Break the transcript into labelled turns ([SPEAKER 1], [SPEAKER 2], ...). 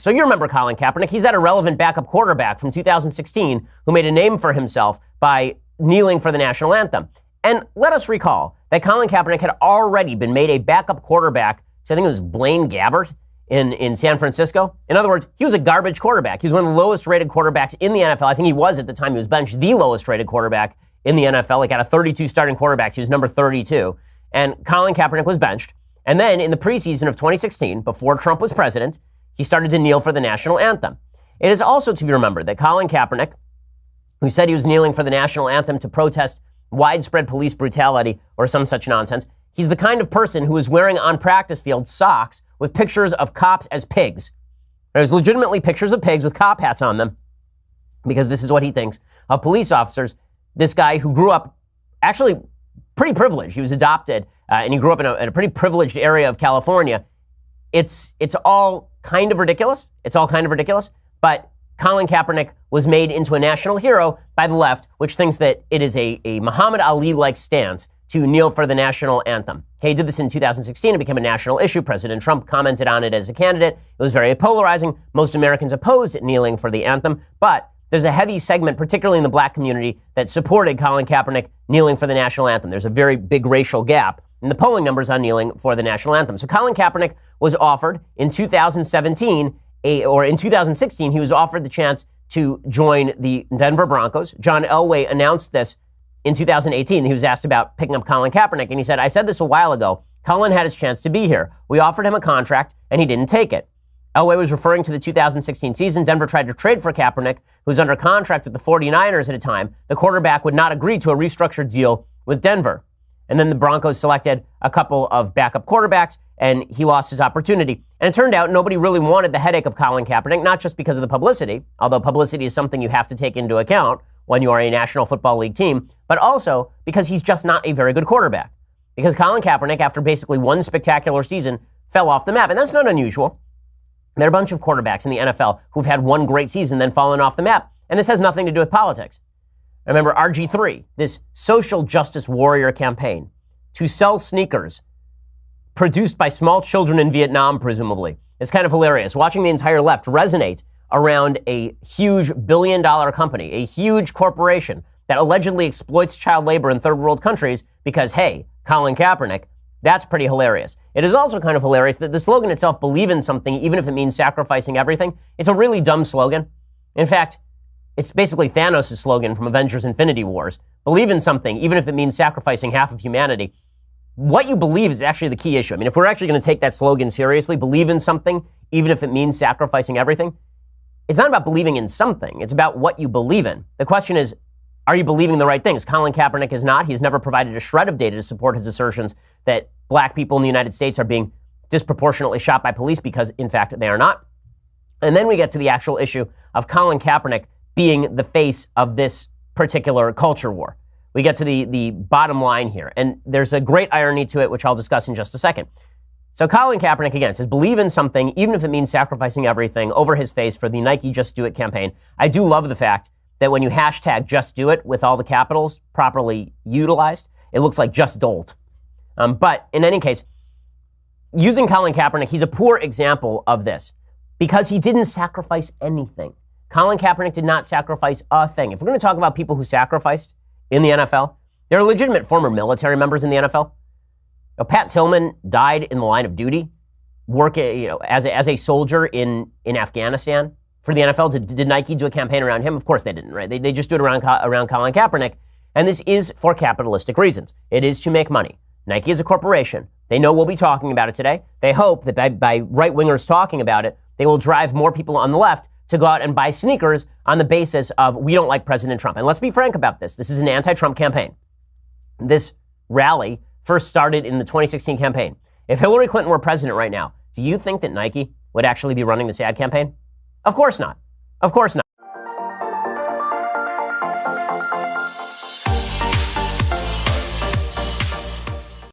[SPEAKER 1] So you remember Colin Kaepernick. He's that irrelevant backup quarterback from 2016 who made a name for himself by kneeling for the national anthem. And let us recall that Colin Kaepernick had already been made a backup quarterback to, I think it was Blaine Gabbert in, in San Francisco. In other words, he was a garbage quarterback. He was one of the lowest rated quarterbacks in the NFL. I think he was at the time he was benched the lowest rated quarterback in the NFL. Like out of 32 starting quarterbacks, he was number 32. And Colin Kaepernick was benched. And then in the preseason of 2016, before Trump was president, he started to kneel for the national anthem. It is also to be remembered that Colin Kaepernick, who said he was kneeling for the national anthem to protest widespread police brutality or some such nonsense, he's the kind of person who is wearing on practice field socks with pictures of cops as pigs. There's legitimately pictures of pigs with cop hats on them because this is what he thinks of police officers. This guy who grew up actually pretty privileged. He was adopted uh, and he grew up in a, in a pretty privileged area of California. It's, it's all kind of ridiculous. It's all kind of ridiculous. But Colin Kaepernick was made into a national hero by the left, which thinks that it is a, a Muhammad Ali like stance to kneel for the national anthem. He did this in 2016. It became a national issue. President Trump commented on it as a candidate. It was very polarizing. Most Americans opposed kneeling for the anthem, but there's a heavy segment, particularly in the black community, that supported Colin Kaepernick kneeling for the national anthem. There's a very big racial gap in the polling numbers on kneeling for the national anthem. So Colin Kaepernick was offered in 2017, a, or in 2016, he was offered the chance to join the Denver Broncos. John Elway announced this in 2018. He was asked about picking up Colin Kaepernick, and he said, I said this a while ago. Colin had his chance to be here. We offered him a contract, and he didn't take it. Elway was referring to the 2016 season. Denver tried to trade for Kaepernick, who was under contract with the 49ers at a time. The quarterback would not agree to a restructured deal with Denver. And then the Broncos selected a couple of backup quarterbacks, and he lost his opportunity. And it turned out nobody really wanted the headache of Colin Kaepernick, not just because of the publicity, although publicity is something you have to take into account when you are a National Football League team, but also because he's just not a very good quarterback. Because Colin Kaepernick, after basically one spectacular season, fell off the map. And that's not unusual. There are a bunch of quarterbacks in the NFL who've had one great season, then fallen off the map. And this has nothing to do with politics. Remember RG3, this social justice warrior campaign to sell sneakers produced by small children in Vietnam, presumably. It's kind of hilarious. Watching the entire left resonate around a huge billion dollar company, a huge corporation that allegedly exploits child labor in third world countries because, hey, Colin Kaepernick, that's pretty hilarious. It is also kind of hilarious that the slogan itself, believe in something, even if it means sacrificing everything, it's a really dumb slogan. In fact, it's basically Thanos' slogan from Avengers Infinity Wars. Believe in something, even if it means sacrificing half of humanity. What you believe is actually the key issue. I mean, if we're actually going to take that slogan seriously, believe in something, even if it means sacrificing everything, it's not about believing in something. It's about what you believe in. The question is, are you believing the right things? Colin Kaepernick is not. He's never provided a shred of data to support his assertions that black people in the United States are being disproportionately shot by police because, in fact, they are not. And then we get to the actual issue of Colin Kaepernick being the face of this particular culture war. We get to the, the bottom line here. And there's a great irony to it, which I'll discuss in just a second. So Colin Kaepernick again says, believe in something, even if it means sacrificing everything over his face for the Nike Just Do It campaign. I do love the fact that when you hashtag Just Do It with all the capitals properly utilized, it looks like Just Dolt. Um, but in any case, using Colin Kaepernick, he's a poor example of this because he didn't sacrifice anything. Colin Kaepernick did not sacrifice a thing. If we're going to talk about people who sacrificed in the NFL, there are legitimate former military members in the NFL. Now, Pat Tillman died in the line of duty, work eh, you know as a, as a soldier in in Afghanistan for the NFL. Did, did Nike do a campaign around him? Of course they didn't. Right? They, they just do it around around Colin Kaepernick, and this is for capitalistic reasons. It is to make money. Nike is a corporation. They know we'll be talking about it today. They hope that by, by right wingers talking about it, they will drive more people on the left to go out and buy sneakers on the basis of we don't like President Trump. And let's be frank about this. This is an anti Trump campaign. This rally first started in the 2016 campaign. If Hillary Clinton were president right now, do you think that Nike would actually be running this ad campaign? Of course not. Of course not.